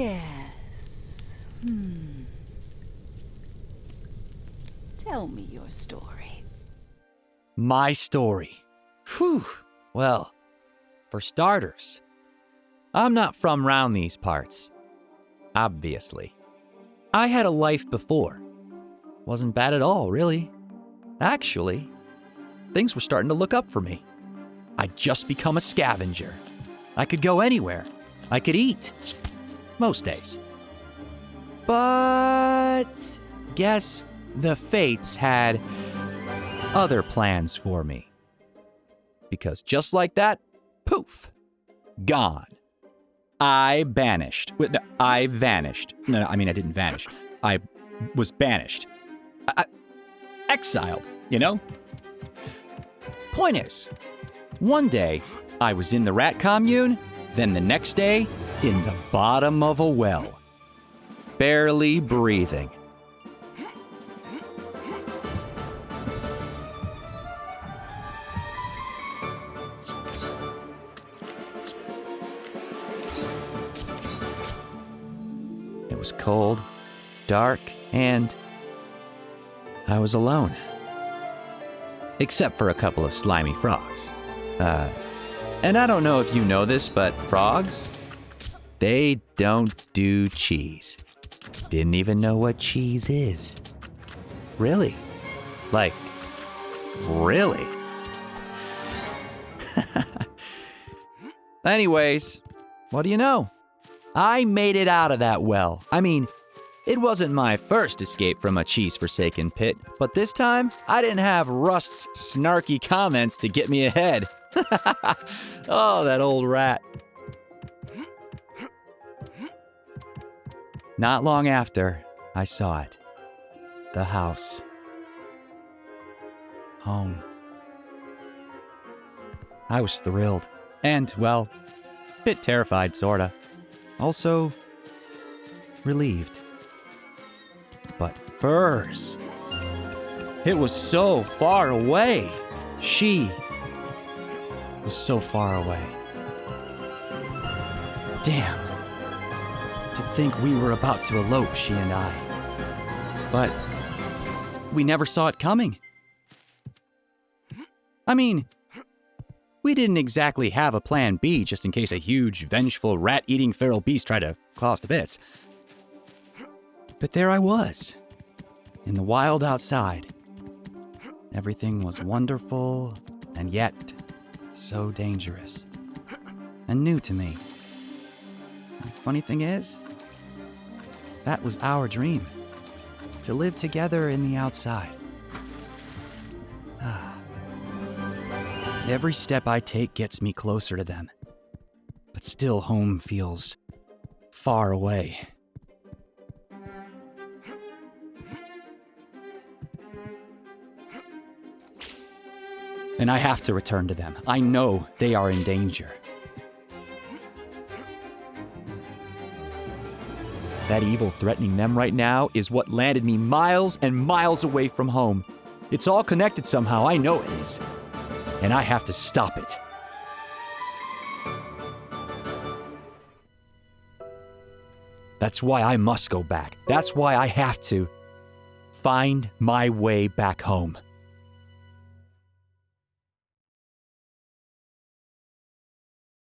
Yes. Hmm. Tell me your story. My story. Whew. Well, for starters, I'm not from round these parts. Obviously. I had a life before. Wasn't bad at all, really. Actually, things were starting to look up for me. I'd just become a scavenger. I could go anywhere. I could eat. Most days. But guess the fates had other plans for me. Because just like that, poof, gone. I banished. I vanished. No, no, I mean, I didn't vanish. I was banished. I, I- exiled, you know? Point is, one day I was in the rat commune, then the next day in the bottom of a well, barely breathing. It was cold, dark, and I was alone. Except for a couple of slimy frogs. Uh, and I don't know if you know this, but frogs, they don't do cheese. Didn't even know what cheese is. Really? Like, really? Anyways, what do you know? I made it out of that well. I mean, it wasn't my first escape from a cheese forsaken pit, but this time I didn't have Rust's snarky comments to get me ahead. oh, that old rat. Not long after, I saw it. The house. Home. I was thrilled. And, well, a bit terrified, sorta. Also, relieved. But Furs. It was so far away. She was so far away. Damn. To think we were about to elope, she and I. But we never saw it coming. I mean, we didn't exactly have a plan B just in case a huge, vengeful, rat eating feral beast tried to claw us to bits. But there I was, in the wild outside. Everything was wonderful, and yet so dangerous, and new to me. Funny thing is, that was our dream to live together in the outside. Every step I take gets me closer to them, but still home feels far away. And I have to return to them. I know they are in danger. That evil threatening them right now is what landed me miles and miles away from home. It's all connected somehow, I know it is. And I have to stop it. That's why I must go back. That's why I have to find my way back home.